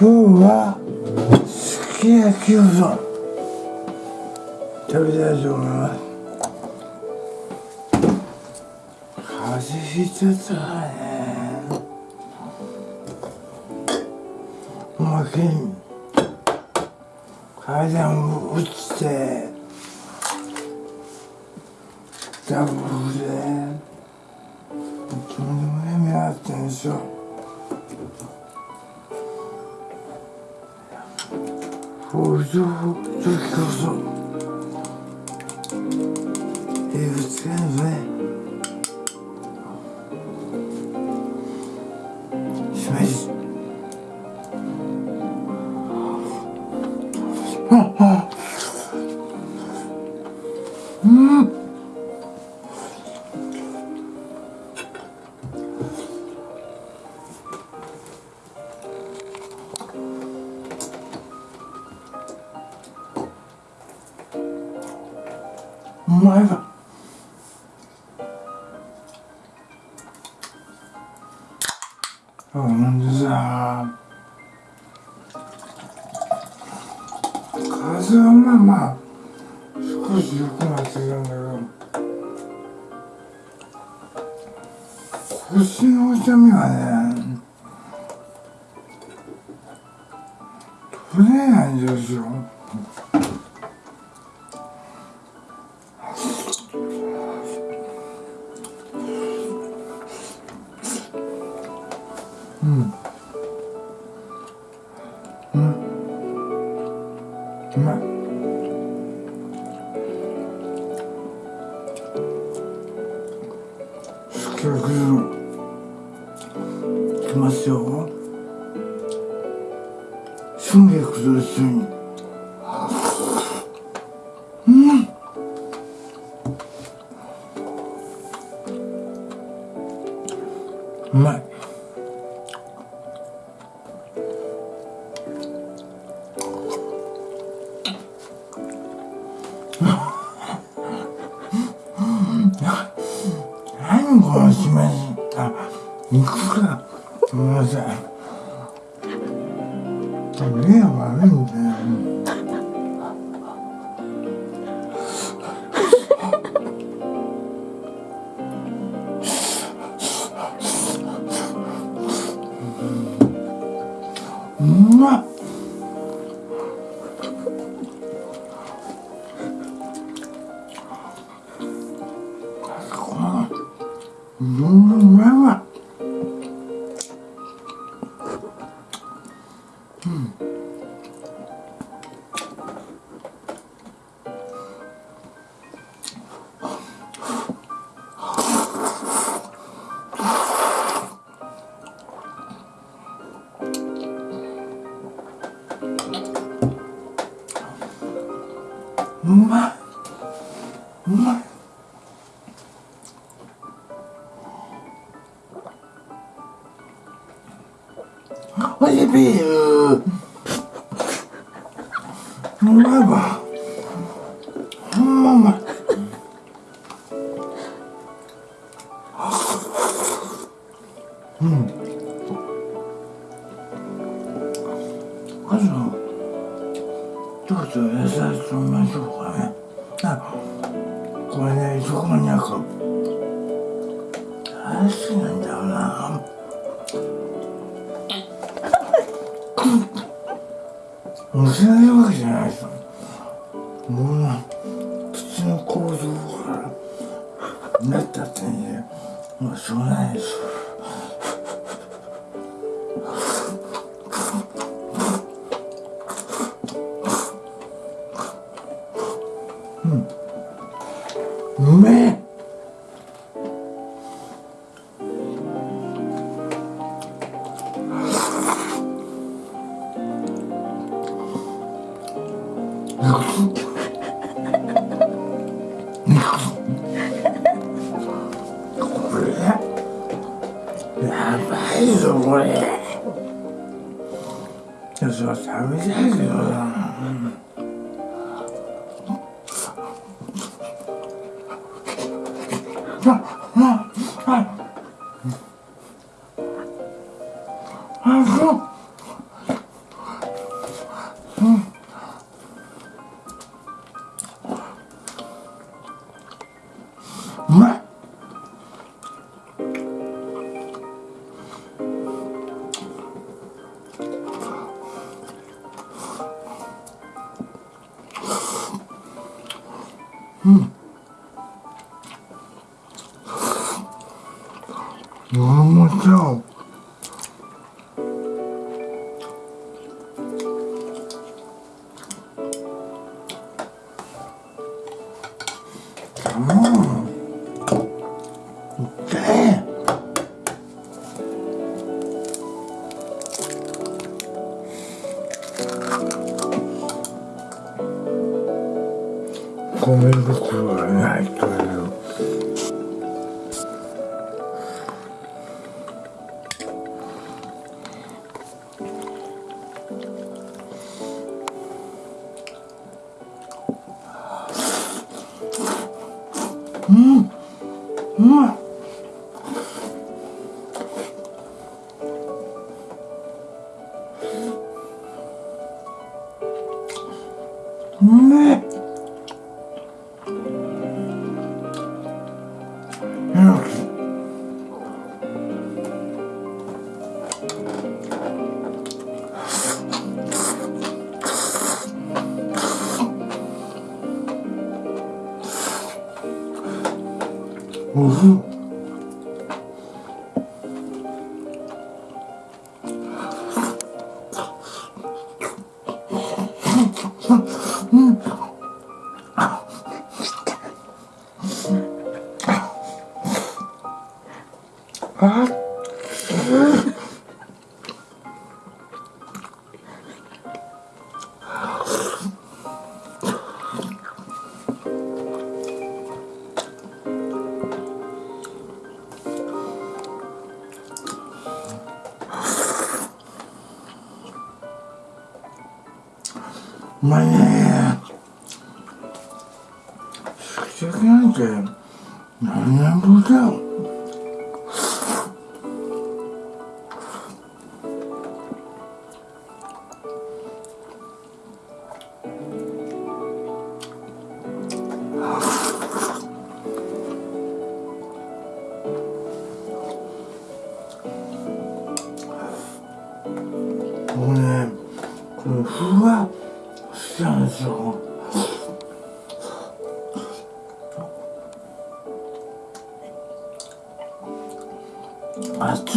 今日はすき焼きうどん食べたいと思います風邪ひいちゃったからねおまけに階段落ちてダブルでとんでもない目あってんですよそういう時こそ英語使えばねしめじああうん風はまあまあ少し良くなってるんだけど腰の痛みがね取れないんですよ。うん。うまい。すき焼きの。きますよ。春菊と一緒に。うん。うまい。目が悪うまいおいしいビールうまいわほん。まうまいうん。あとちょっと野菜とりましょうかねあこれねそこになんか大好きなんだよな。むせないわけじゃないです。よもうな口の構造からなったってねもうしょうがないです。うやばいぞこれ。いやそれは食べたいけどなああああそううんうん。うまいね。すき焼きなんて何年ぶりだよ。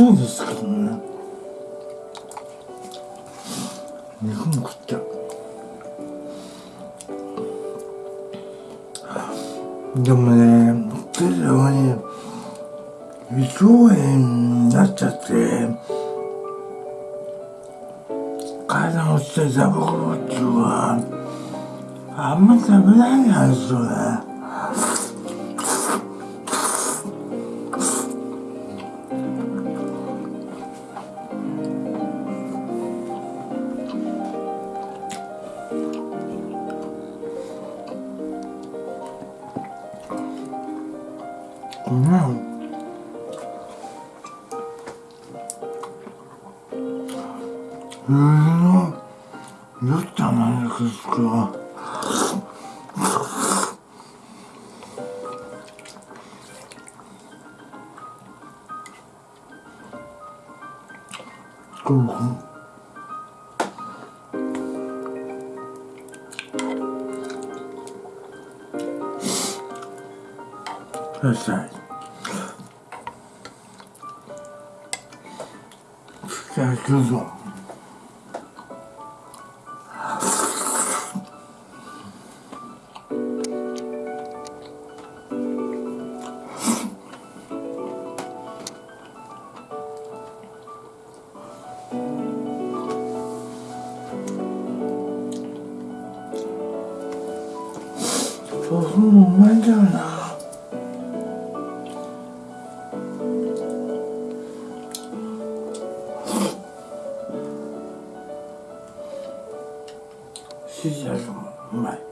熱いですけどね肉も食っちゃうでもね手ではね胃腸炎になっちゃって体が落ちてザブコロっていうのはあんま食べないんですよね。うん。くださいじゃあどうぞシジャル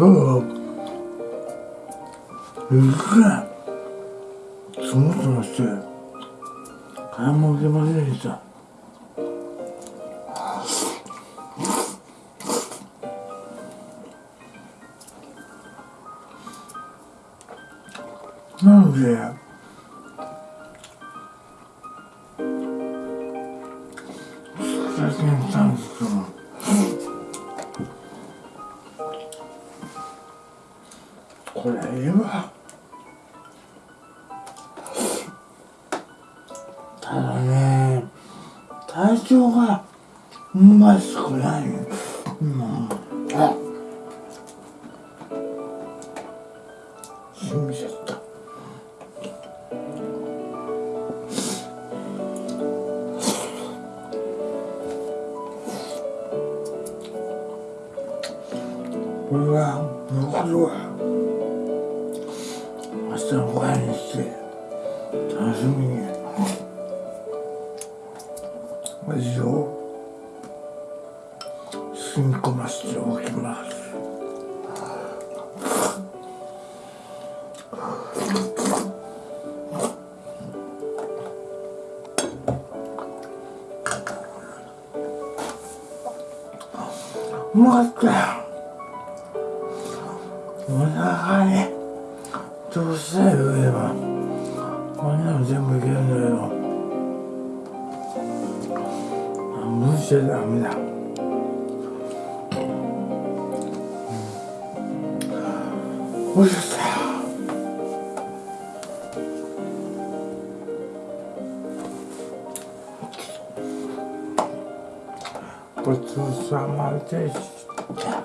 もうまいそう雪がそもそもして買い物行けませんでしたなので体調がうましくないうんあ。しみちゃったこれは残る染み込ませておきます。うまかったよお腹にどうしたら言えば。こんなの全部いけるんだけど。無視しちゃダメだ。おいしかったごちそうさまでした。